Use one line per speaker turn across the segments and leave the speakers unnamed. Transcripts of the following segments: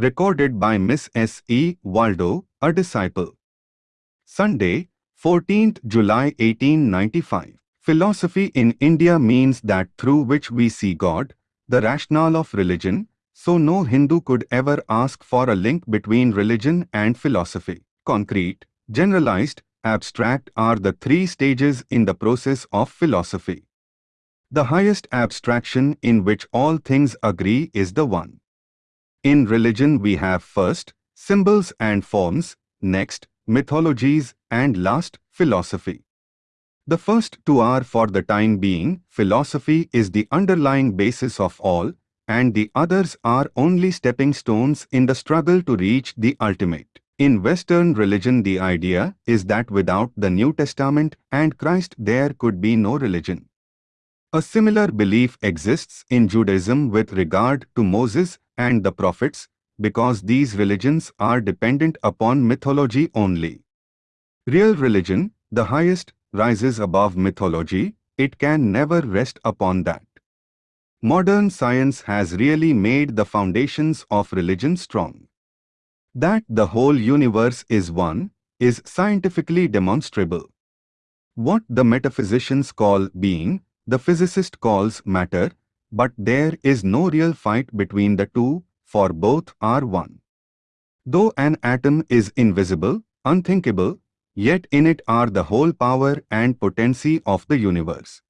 Recorded by Miss S. E. Waldo, a disciple. Sunday, 14th July 1895. Philosophy in India means that through which we see God, the rationale of religion, so no Hindu could ever ask for a link between religion and philosophy. Concrete, generalized, abstract are the three stages in the process of philosophy. The highest abstraction in which all things agree is the one. In religion we have first, symbols and forms, next, mythologies, and last, philosophy. The first two are for the time being, philosophy is the underlying basis of all, and the others are only stepping stones in the struggle to reach the ultimate. In Western religion the idea is that without the New Testament and Christ there could be no religion. A similar belief exists in Judaism with regard to Moses and the prophets, because these religions are dependent upon mythology only. Real religion, the highest, rises above mythology, it can never rest upon that. Modern science has really made the foundations of religion strong. That the whole universe is one, is scientifically demonstrable. What the metaphysicians call being, the physicist calls matter, but there is no real fight between the two, for both are one. Though an atom is invisible, unthinkable, Yet in it are the whole power and potency of the universe.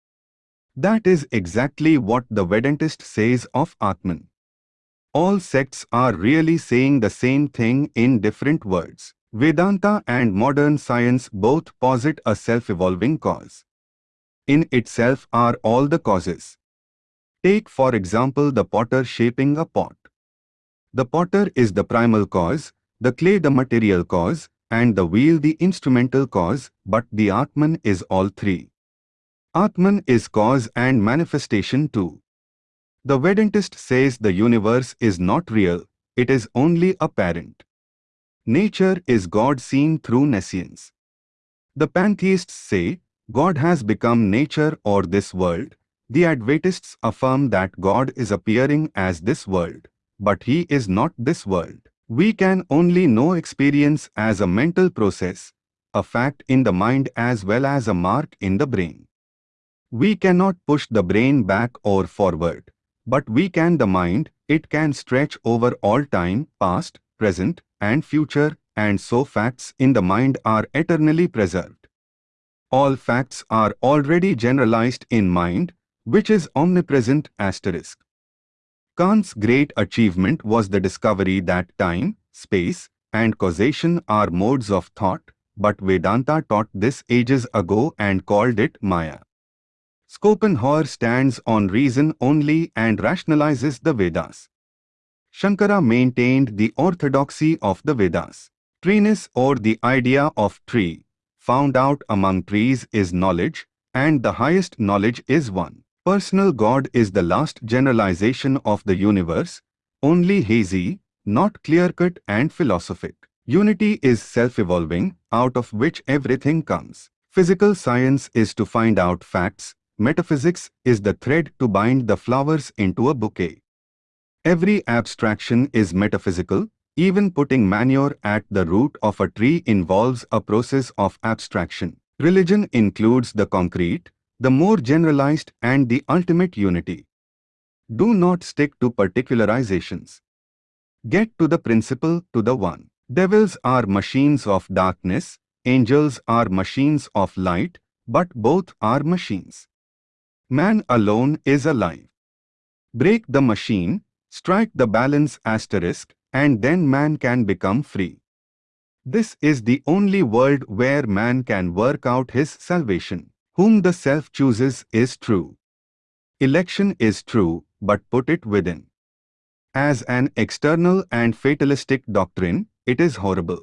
That is exactly what the Vedantist says of Atman. All sects are really saying the same thing in different words. Vedanta and modern science both posit a self-evolving cause. In itself are all the causes. Take for example the potter shaping a pot. The potter is the primal cause, the clay the material cause, and the wheel the instrumental cause, but the Atman is all three. Atman is cause and manifestation too. The Vedantist says the universe is not real, it is only apparent. Nature is God seen through nescience. The pantheists say, God has become nature or this world. The Advaitists affirm that God is appearing as this world, but he is not this world. We can only know experience as a mental process, a fact in the mind as well as a mark in the brain. We cannot push the brain back or forward, but we can the mind, it can stretch over all time, past, present, and future, and so facts in the mind are eternally preserved. All facts are already generalized in mind, which is omnipresent asterisk. Kant's great achievement was the discovery that time, space, and causation are modes of thought, but Vedanta taught this ages ago and called it Maya. Schopenhauer stands on reason only and rationalizes the Vedas. Shankara maintained the orthodoxy of the Vedas. Treeness or the idea of tree, found out among trees is knowledge, and the highest knowledge is one. Personal God is the last generalization of the universe, only hazy, not clear-cut and philosophic. Unity is self-evolving, out of which everything comes. Physical science is to find out facts, metaphysics is the thread to bind the flowers into a bouquet. Every abstraction is metaphysical, even putting manure at the root of a tree involves a process of abstraction. Religion includes the concrete, the more generalized and the ultimate unity. Do not stick to particularizations. Get to the principle, to the one. Devils are machines of darkness, angels are machines of light, but both are machines. Man alone is alive. Break the machine, strike the balance asterisk, and then man can become free. This is the only world where man can work out his salvation whom the self chooses is true. Election is true, but put it within. As an external and fatalistic doctrine, it is horrible.